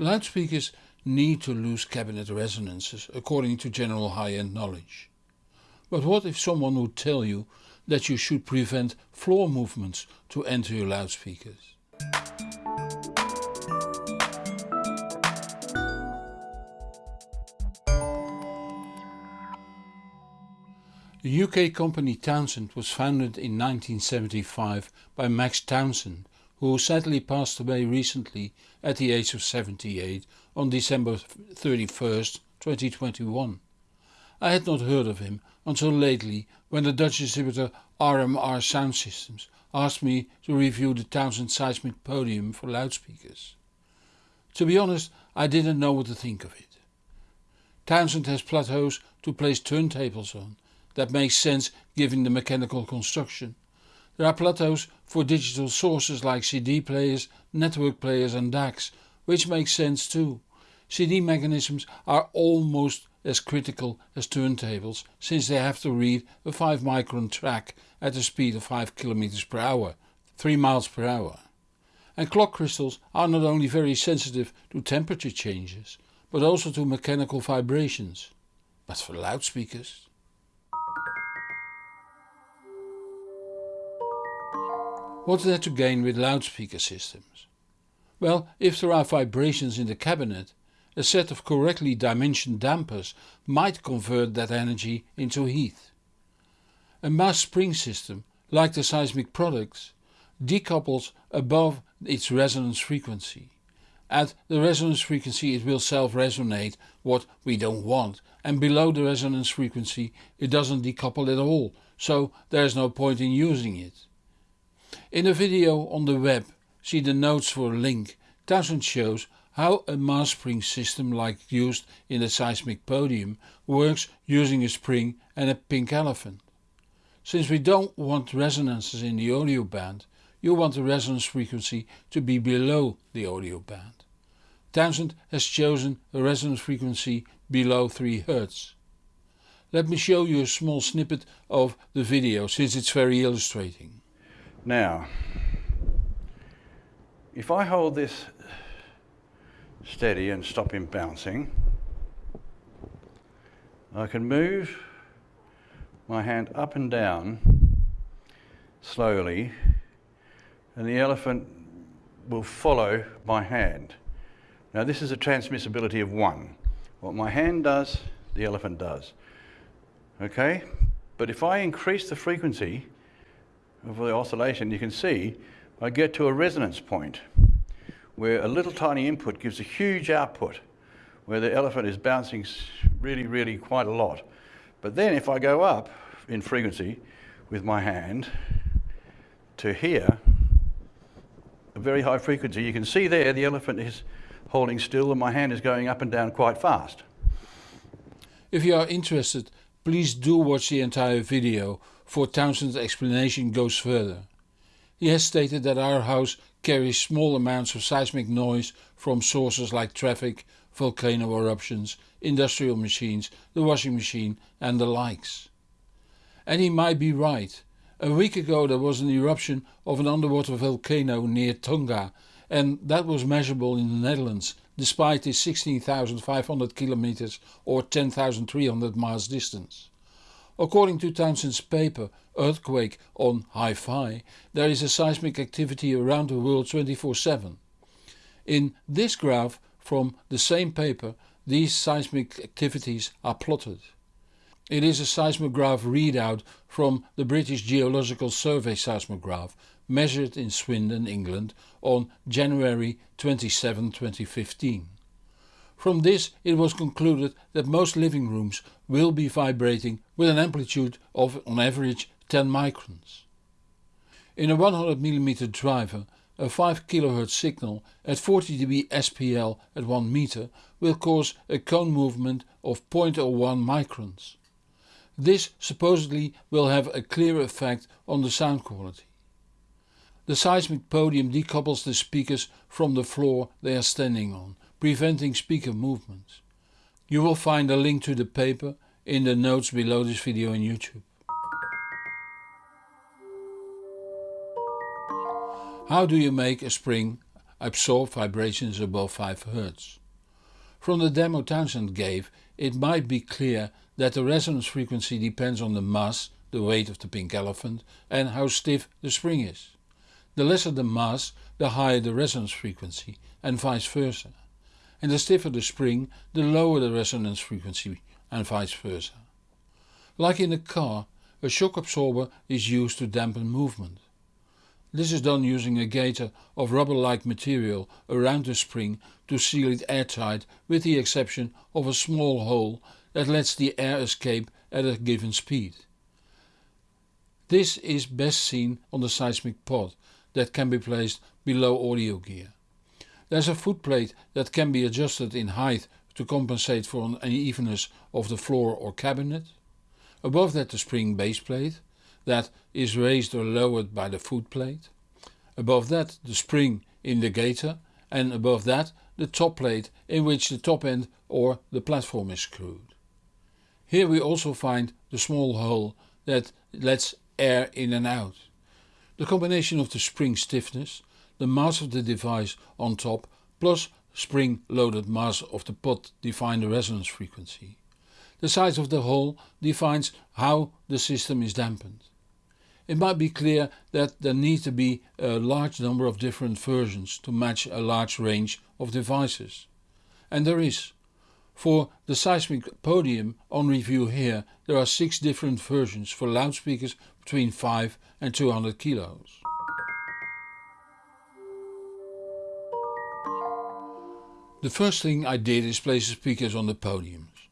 Loudspeakers need to lose cabinet resonances according to general high-end knowledge. But what if someone would tell you that you should prevent floor movements to enter your loudspeakers? The UK company Townsend was founded in 1975 by Max Townsend who sadly passed away recently at the age of 78 on December 31st 2021. I had not heard of him until lately when the Dutch distributor RMR Sound Systems asked me to review the Townsend seismic podium for loudspeakers. To be honest I didn't know what to think of it. Townsend has plateaus to place turntables on that makes sense given the mechanical construction. There are plateaus for digital sources like CD players, network players and DACs, which makes sense too. CD mechanisms are almost as critical as turntables since they have to read a 5 micron track at a speed of 5 km per hour, 3 miles per hour. And clock crystals are not only very sensitive to temperature changes, but also to mechanical vibrations. But for loudspeakers What's there to gain with loudspeaker systems? Well, if there are vibrations in the cabinet, a set of correctly dimensioned dampers might convert that energy into heat. A mass spring system, like the seismic products, decouples above its resonance frequency. At the resonance frequency it will self-resonate what we don't want and below the resonance frequency it doesn't decouple at all, so there is no point in using it. In a video on the web, see the notes for a link, Townsend shows how a mass spring system like used in the seismic podium works using a spring and a pink elephant. Since we don't want resonances in the audio band, you want the resonance frequency to be below the audio band. Townsend has chosen a resonance frequency below 3 Hz. Let me show you a small snippet of the video since it's very illustrating. Now, if I hold this steady and stop him bouncing, I can move my hand up and down slowly and the elephant will follow my hand. Now this is a transmissibility of one. What my hand does, the elephant does. Okay? But if I increase the frequency, of the oscillation, you can see I get to a resonance point where a little tiny input gives a huge output where the elephant is bouncing really, really quite a lot. But then if I go up in frequency with my hand to here, a very high frequency, you can see there the elephant is holding still and my hand is going up and down quite fast. If you are interested, please do watch the entire video for Townsend's explanation goes further. He has stated that our house carries small amounts of seismic noise from sources like traffic, volcano eruptions, industrial machines, the washing machine and the likes. And he might be right. A week ago there was an eruption of an underwater volcano near Tonga and that was measurable in the Netherlands despite its 16,500 kilometers or 10,300 miles distance. According to Townsend's paper Earthquake on Hi-Fi, there is a seismic activity around the world 24-7. In this graph from the same paper these seismic activities are plotted. It is a seismograph readout from the British Geological Survey seismograph measured in Swindon, England on January 27, 2015. From this it was concluded that most living rooms will be vibrating with an amplitude of on average 10 microns. In a 100mm driver a 5 kHz signal at 40 dB SPL at 1 meter will cause a cone movement of 0.01 microns. This supposedly will have a clear effect on the sound quality. The seismic podium decouples the speakers from the floor they are standing on preventing speaker movements. You will find a link to the paper in the notes below this video on YouTube. How do you make a spring absorb vibrations above 5 Hz. From the demo Townsend gave it might be clear that the resonance frequency depends on the mass, the weight of the pink elephant and how stiff the spring is. The lesser the mass, the higher the resonance frequency and vice versa. And the stiffer the spring, the lower the resonance frequency and vice versa. Like in a car, a shock absorber is used to dampen movement. This is done using a gaiter of rubber-like material around the spring to seal it airtight with the exception of a small hole that lets the air escape at a given speed. This is best seen on the seismic pod that can be placed below audio gear. There's a footplate that can be adjusted in height to compensate for an unevenness of the floor or cabinet. Above that the spring base plate that is raised or lowered by the footplate. Above that the spring in the gaiter and above that the top plate in which the top end or the platform is screwed. Here we also find the small hole that lets air in and out. The combination of the spring stiffness, the mass of the device on top plus spring loaded mass of the pod define the resonance frequency. The size of the hole defines how the system is dampened. It might be clear that there need to be a large number of different versions to match a large range of devices. And there is. For the seismic podium on review here there are 6 different versions for loudspeakers between 5 and 200 kilos. The first thing I did is place the speakers on the podiums.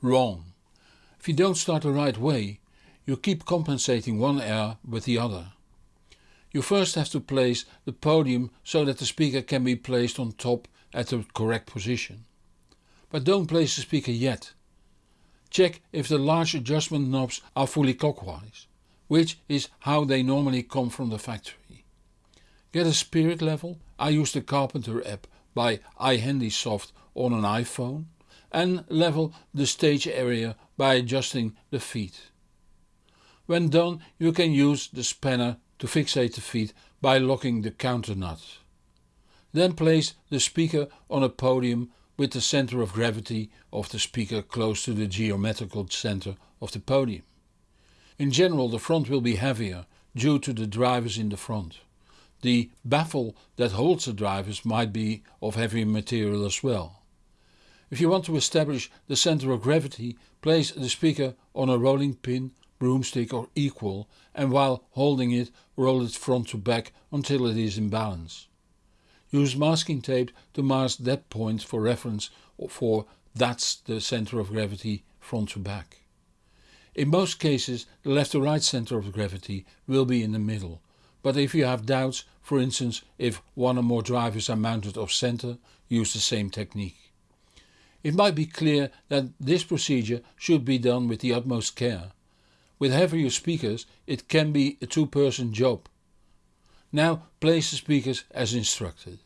Wrong. If you don't start the right way, you keep compensating one air with the other. You first have to place the podium so that the speaker can be placed on top at the correct position. But don't place the speaker yet. Check if the large adjustment knobs are fully clockwise, which is how they normally come from the factory. Get a spirit level, I use the Carpenter app by iHandysoft on an iPhone and level the stage area by adjusting the feet. When done you can use the spanner to fixate the feet by locking the counter nut. Then place the speaker on a podium with the center of gravity of the speaker close to the geometrical center of the podium. In general the front will be heavier due to the drivers in the front. The baffle that holds the drivers might be of heavy material as well. If you want to establish the center of gravity, place the speaker on a rolling pin, broomstick or equal and while holding it roll it front to back until it is in balance. Use masking tape to mask that point for reference for that's the center of gravity front to back. In most cases the left to right center of gravity will be in the middle, but if you have doubts, for instance if one or more drivers are mounted off center, use the same technique. It might be clear that this procedure should be done with the utmost care. With heavier speakers it can be a two-person job. Now place the speakers as instructed.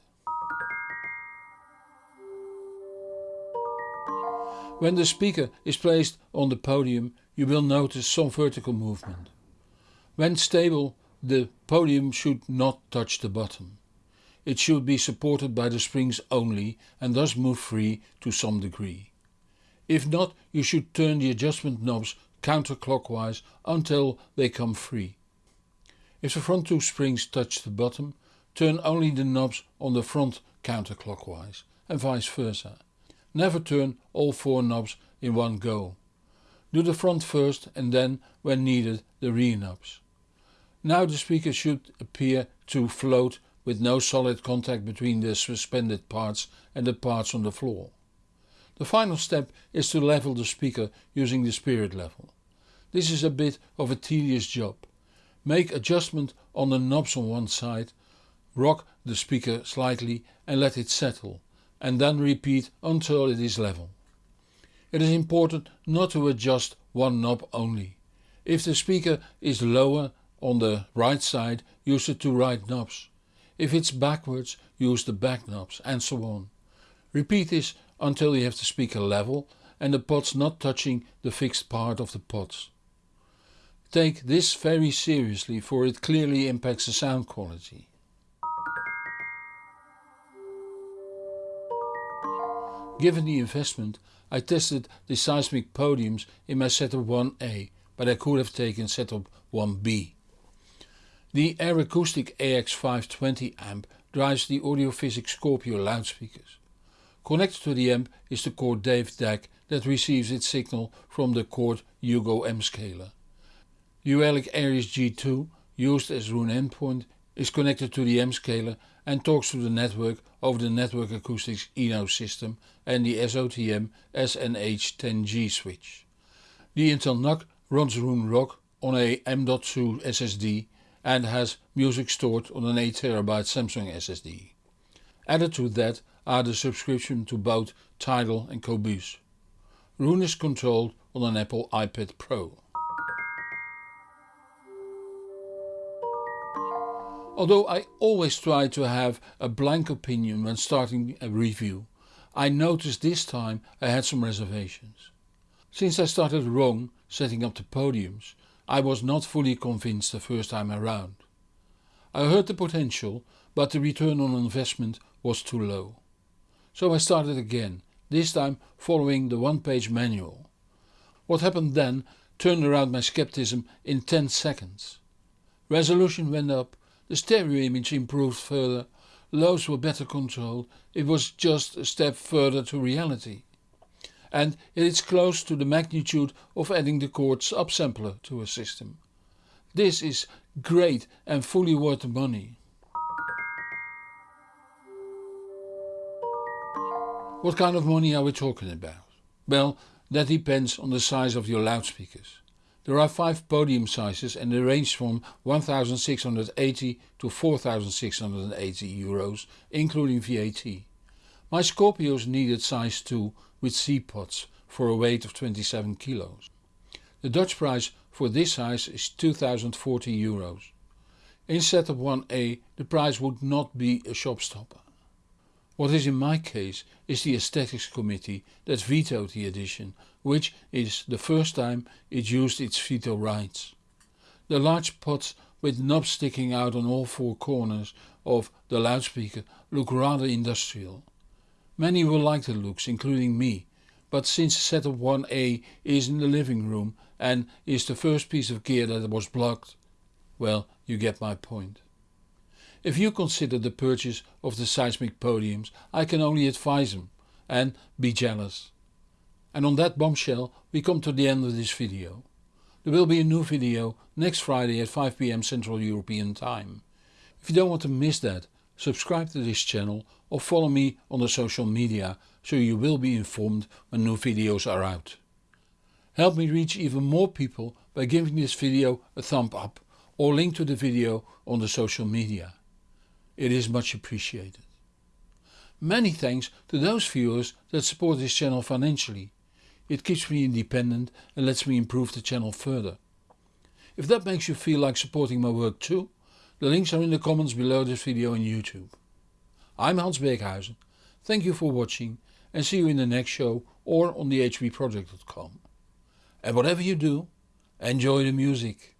When the speaker is placed on the podium you will notice some vertical movement. When stable the podium should not touch the bottom. It should be supported by the springs only and thus move free to some degree. If not you should turn the adjustment knobs counterclockwise until they come free. If the front two springs touch the bottom, turn only the knobs on the front counterclockwise and vice versa. Never turn all four knobs in one go. Do the front first and then, when needed, the rear knobs. Now the speaker should appear to float with no solid contact between the suspended parts and the parts on the floor. The final step is to level the speaker using the spirit level. This is a bit of a tedious job. Make adjustment on the knobs on one side, rock the speaker slightly and let it settle and then repeat until it is level. It is important not to adjust one knob only. If the speaker is lower on the right side use the two right knobs. If it's backwards use the back knobs and so on. Repeat this until you have the speaker level and the pods not touching the fixed part of the pods. Take this very seriously for it clearly impacts the sound quality. Given the investment I tested the seismic podiums in my setup 1A but I could have taken setup 1B. The Ayre Acoustic AX520 amp drives the Audiophysics Scorpio loudspeakers. Connected to the amp is the Chord Dave DAC that receives its signal from the Chord Hugo M scaler. The Auralic Aries G2 used as Roon endpoint is connected to the M scaler and talks to the network over the Network Acoustics Eno system and the SOTM SNH10G switch. The Intel NUC runs Roon Rock on a M.2 SSD and has music stored on an 8TB Samsung SSD. Added to that are the subscription to both Tidal and Qobuz. Roon is controlled on an Apple iPad Pro. Although I always try to have a blank opinion when starting a review, I noticed this time I had some reservations. Since I started wrong setting up the podiums, I was not fully convinced the first time around. I heard the potential, but the return on investment was too low. So I started again, this time following the one page manual. What happened then turned around my skepticism in 10 seconds. Resolution went up, the stereo image improved further, lows were better controlled, it was just a step further to reality and it is close to the magnitude of adding the Chord's upsampler to a system. This is great and fully worth the money. What kind of money are we talking about? Well, that depends on the size of your loudspeakers. There are 5 podium sizes and they range from 1680 to 4680 euros including VAT. My Scorpios needed size 2 with C-pods for a weight of 27 kilos. The Dutch price for this size is 2040 euros. In setup 1A the price would not be a showstopper. What is in my case is the aesthetics committee that vetoed the edition, which is the first time it used its veto rights. The large pods with knobs sticking out on all four corners of the loudspeaker look rather industrial. Many will like the looks, including me, but since setup 1A is in the living room and is the first piece of gear that was blocked, well you get my point. If you consider the purchase of the seismic podiums I can only advise them and be jealous. And on that bombshell we come to the end of this video. There will be a new video next Friday at 5pm Central European Time. If you don't want to miss that subscribe to this channel or follow me on the social media so you will be informed when new videos are out. Help me reach even more people by giving this video a thumb up or link to the video on the social media. It is much appreciated. Many thanks to those viewers that support this channel financially. It keeps me independent and lets me improve the channel further. If that makes you feel like supporting my work too, the links are in the comments below this video on YouTube. I'm Hans Beekhuyzen, thank you for watching and see you in the next show or on the hbproject.com. And whatever you do, enjoy the music.